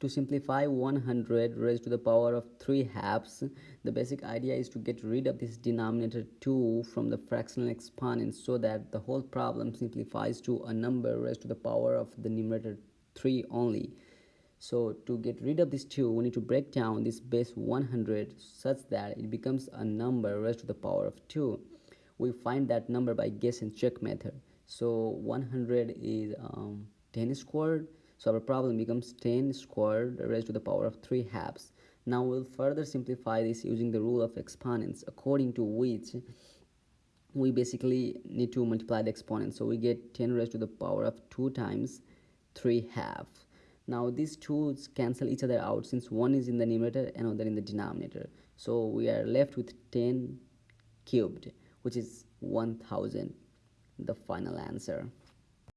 to simplify 100 raised to the power of 3 halves. The basic idea is to get rid of this denominator 2 from the fractional exponent so that the whole problem simplifies to a number raised to the power of the numerator 3 only. So to get rid of this 2 we need to break down this base 100 such that it becomes a number raised to the power of 2 we find that number by guess and check method. So 100 is um, 10 squared so our problem becomes 10 squared raised to the power of 3 halves. Now we'll further simplify this using the rule of exponents according to which we basically need to multiply the exponents. So we get 10 raised to the power of 2 times 3 half. Now these two cancel each other out since one is in the numerator and other in the denominator. So we are left with 10 cubed which is 1000 the final answer.